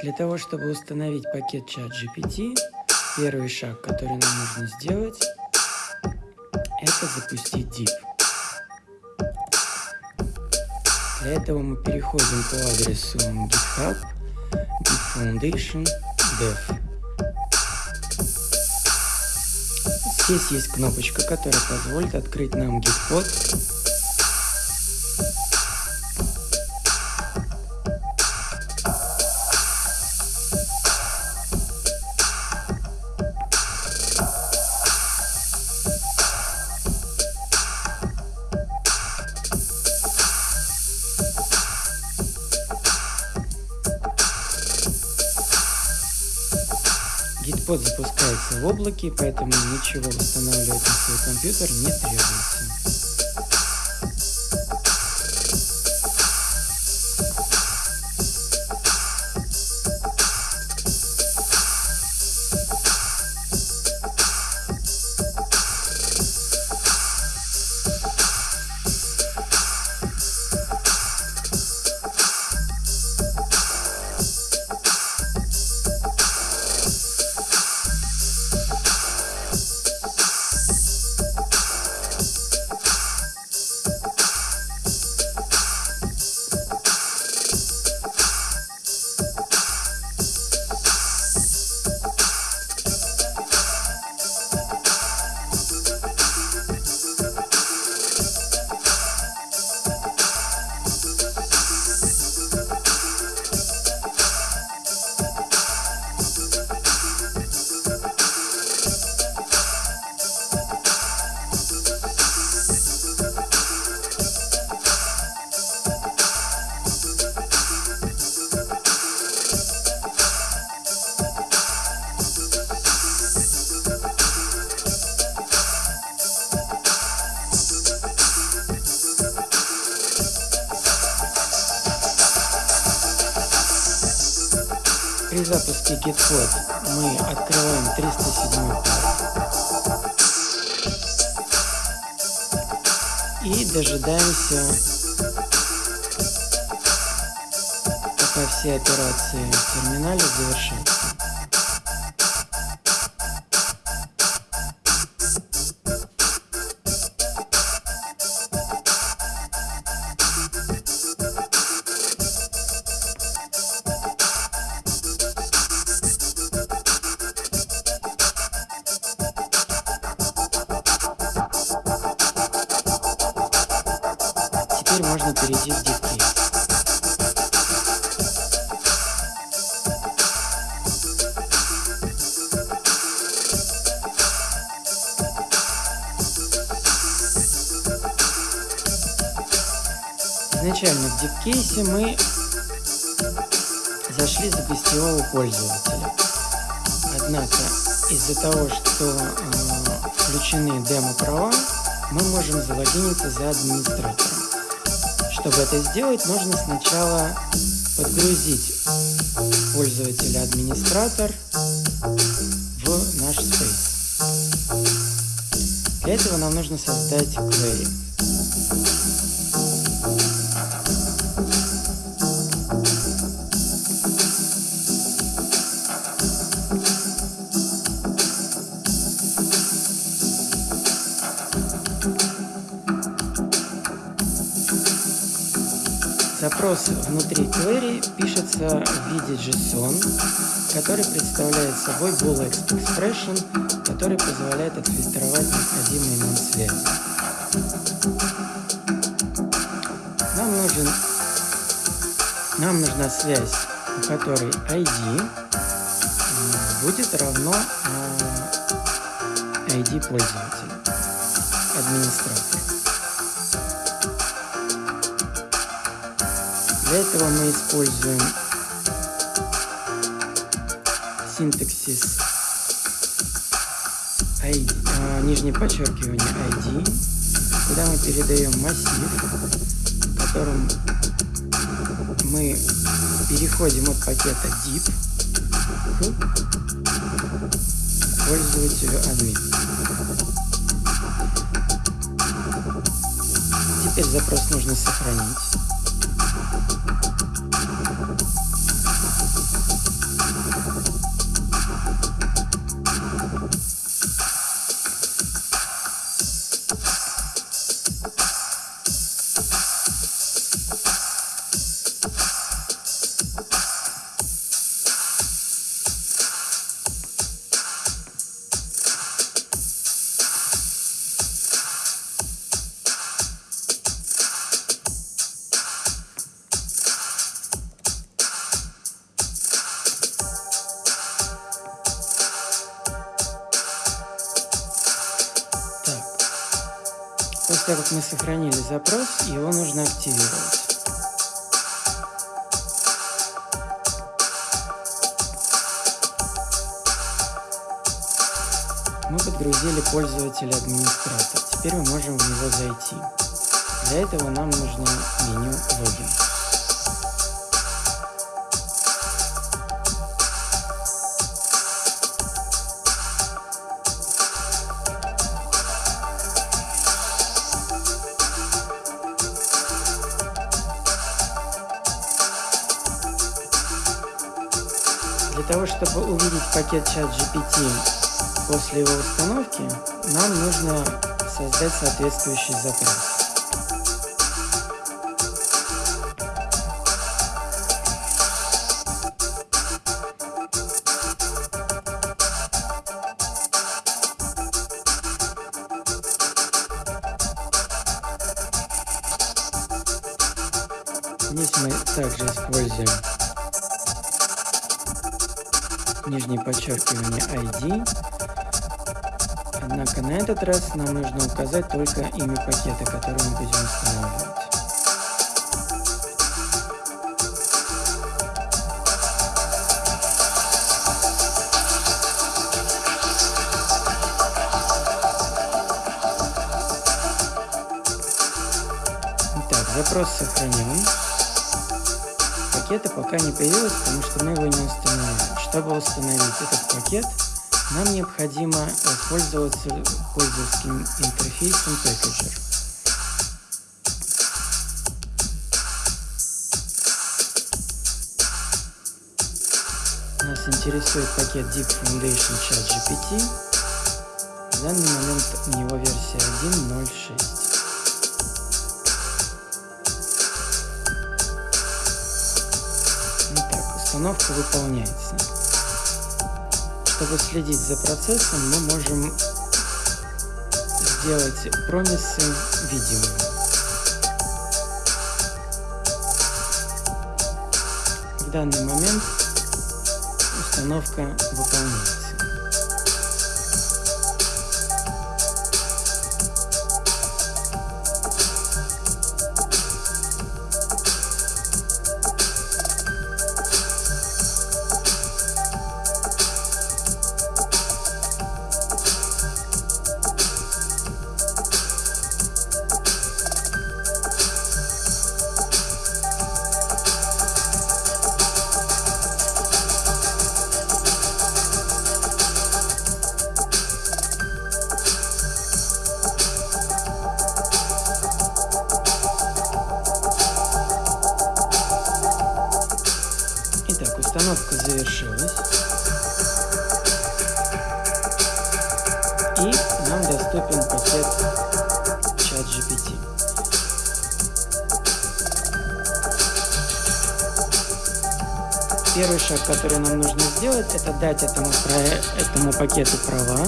Для того, чтобы установить пакет чат GPT, первый шаг, который нам нужно сделать, это запустить div. Для этого мы переходим по адресу github, git foundation, dev. Здесь есть кнопочка, которая позволит открыть нам gitpod запускается в облаке, поэтому ничего устанавливать на свой компьютер не требуется. При запуске GitFlow мы открываем 307 порт и дожидаемся, пока все операции в терминале завершатся. Перейти в дикей. Изначально в дипкейсе мы зашли за гостевого пользователя. Однако из-за того, что э, включены демо-права, мы можем залогиниться за администратором. Чтобы это сделать, нужно сначала подгрузить пользователя-администратор в наш space. Для этого нам нужно создать query. Запрос внутри query пишется в виде JSON, который представляет собой boolean expression, который позволяет отфильтровать необходимые нам связи. Нам, нужен, нам нужна связь, у которой ID будет равно ID пользователя, администратора. Для этого мы используем синтаксис ID, а, нижнее подчеркивание ID, куда мы передаем массив, в котором мы переходим от пакета div к пользователю admin. Теперь запрос нужно сохранить. Того, как мы сохранили запрос, его нужно активировать. Мы подгрузили пользователя администратор. Теперь мы можем в него зайти. Для этого нам нужно меню логин. Того, чтобы увидеть пакет чат GPT после его установки, нам нужно создать соответствующий запрос. Здесь мы также используем нижнее подчеркивание ID. Однако на этот раз нам нужно указать только имя пакета, который мы будем устанавливать. Итак, запрос сохранен пакета пока не появилось, потому что мы его не установили. Чтобы установить этот пакет, нам необходимо воспользоваться пользовательским интерфейсом Packager. Нас интересует пакет Deep Foundation Chat GPT. В данный момент у него версия 1.06. установка выполняется. Чтобы следить за процессом, мы можем сделать промисы видимыми. В данный момент установка выполняется. Завершилась. И нам доступен пакет ChatGPT. Первый шаг, который нам нужно сделать, это дать этому, этому пакету права,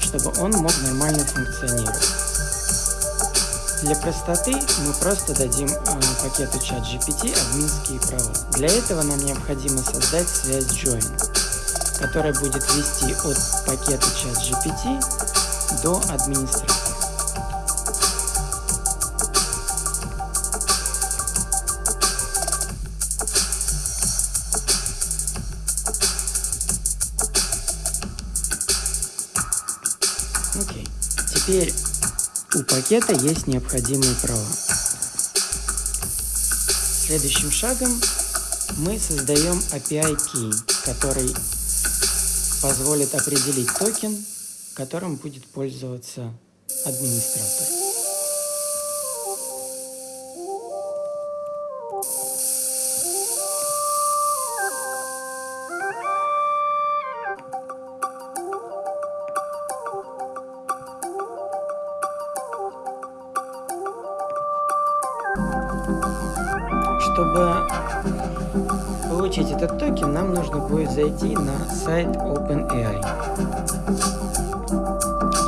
чтобы он мог нормально функционировать. Для простоты мы просто дадим э, пакету ChatGPT админские права. Для этого нам необходимо создать связь Join, которая будет вести от пакета ChatGPT до администратора. Окей. Теперь у пакета есть необходимые права. Следующим шагом мы создаем API Key, который позволит определить токен, которым будет пользоваться администратор. Этот токен, нам нужно будет зайти на сайт OpenAI.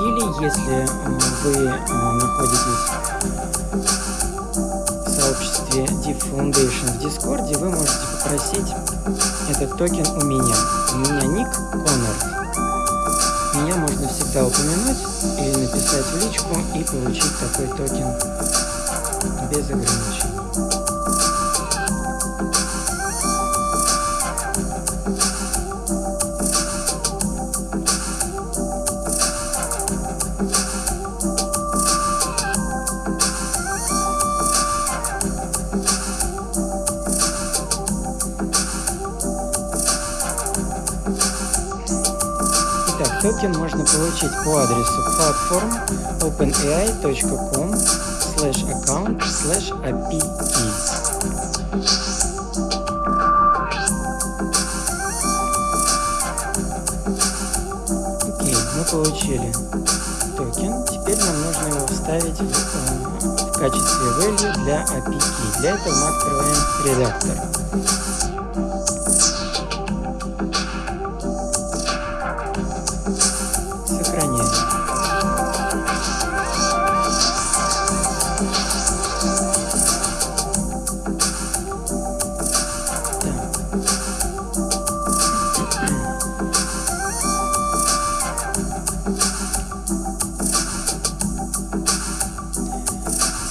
Или если вы находитесь в сообществе Deep Foundation в Дискорде, вы можете попросить этот токен у меня. У меня ник Коннор. Меня можно всегда упомянуть или написать в личку и получить такой токен без ограничений. Токен можно получить по адресу platform openai.com slash account slash api получили токен. Теперь нам нужно его вставить в, э, в качестве value для API. Для этого мы открываем редактор.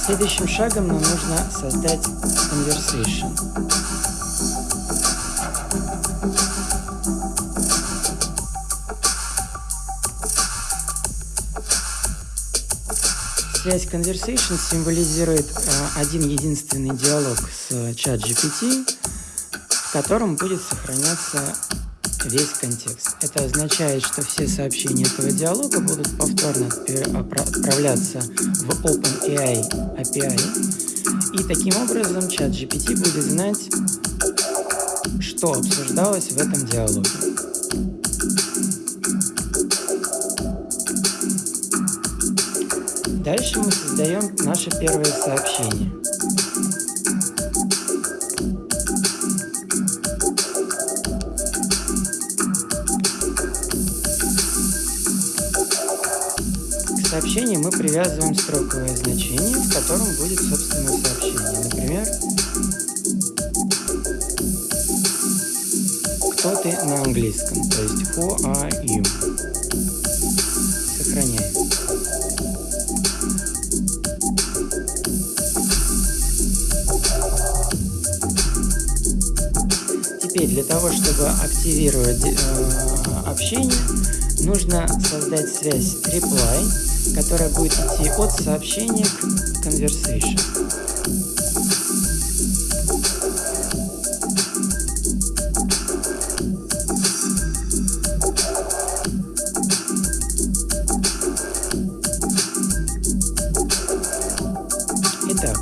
Следующим шагом нам нужно создать conversation. Связь conversation символизирует э, один единственный диалог с чат GPT, в котором будет сохраняться весь контекст. Это означает, что все сообщения этого диалога будут повторно отправляться в OpenAI API, и таким образом чат GPT будет знать, что обсуждалось в этом диалоге. Дальше мы создаем наше первое сообщение. Сообщении мы привязываем строковое значение, в котором будет собственное сообщение. Например, кто ты на английском, то есть who are you. Сохраняем. Теперь для того, чтобы активировать э, общение, нужно создать связь reply которая будет идти от сообщения к conversation. Итак,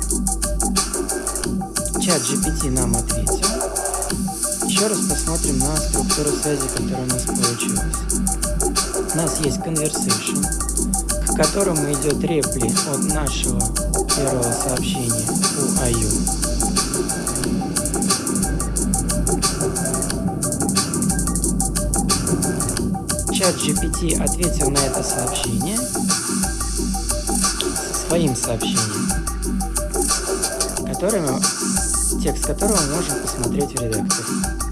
чат GPT нам ответил. Еще раз посмотрим на структуру связи, которая у нас получилась. У нас есть conversation, которому идет репли от нашего первого сообщения у аю. Чат GPT ответил на это сообщение своим сообщением, которое, текст которого можем посмотреть в редакторе.